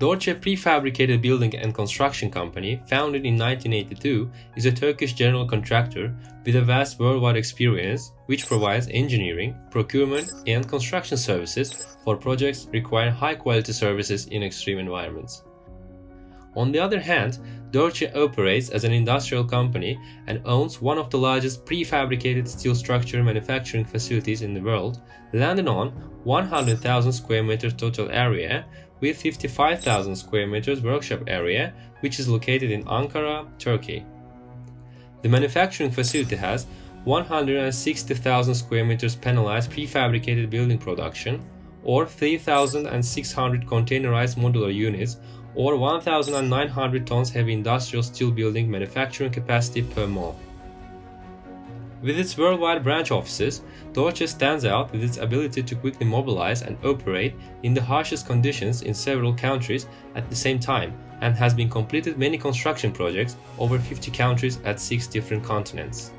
Dorçe Prefabricated Building and Construction Company, founded in 1982, is a Turkish general contractor with a vast worldwide experience which provides engineering, procurement, and construction services for projects requiring high quality services in extreme environments. On the other hand, Dorçe operates as an industrial company and owns one of the largest prefabricated steel structure manufacturing facilities in the world, landing on 100,000 square meters total area with 55,000 square meters workshop area, which is located in Ankara, Turkey. The manufacturing facility has 160,000 square meters panelized prefabricated building production, or 3,600 containerized modular units, or 1,900 tons heavy industrial steel building manufacturing capacity per month. With its worldwide branch offices, Dorçe stands out with its ability to quickly mobilize and operate in the harshest conditions in several countries at the same time and has been completed many construction projects over 50 countries at 6 different continents.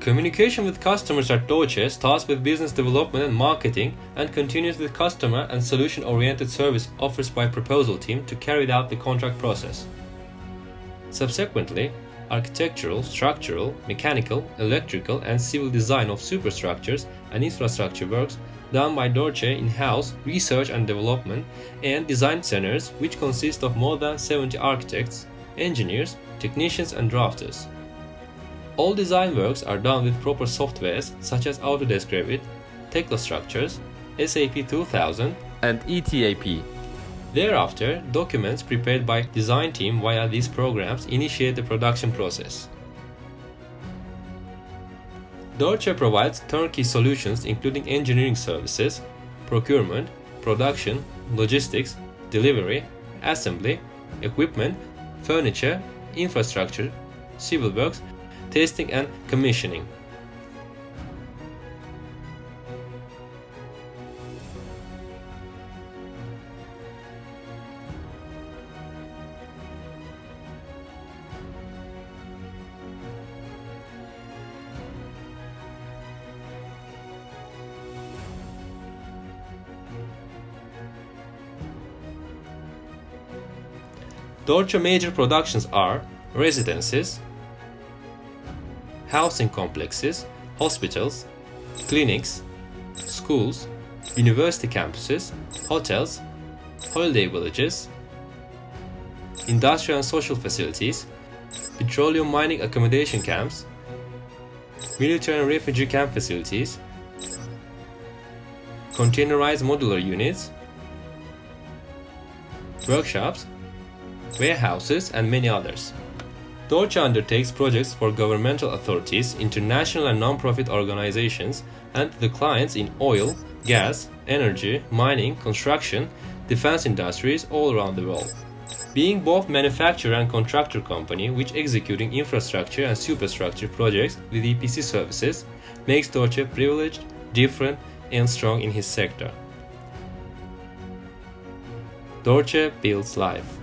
Communication with customers at Dorçe starts with business development and marketing and continues with customer and solution-oriented service offers by proposal team to carry out the contract process. Subsequently, architectural, structural, mechanical, electrical, and civil design of superstructures and infrastructure works done by Dorçe in-house research and development and design centers which consist of more than 70 architects, engineers, technicians and drafters. All design works are done with proper softwares such as Autodesk Revit, Tekla Structures, SAP 2000 and ETAP Thereafter, documents prepared by design team via these programs initiate the production process. Dorçe provides turnkey solutions including engineering services, procurement, production, logistics, delivery, assembly, equipment, furniture, infrastructure, civil works, testing and commissioning. Dorçe major productions are residences, housing complexes, hospitals, clinics, schools, university campuses, hotels, holiday villages, industrial and social facilities, petroleum mining accommodation camps, military and refugee camp facilities, containerized modular units, workshops, warehouses, and many others. Dorçe undertakes projects for governmental authorities, international and non-profit organizations, and the clients in oil, gas, energy, mining, construction, defense industries all around the world. Being both manufacturer and contractor company which executing infrastructure and superstructure projects with EPC services makes Dorçe privileged, different, and strong in his sector. Dorçe builds life.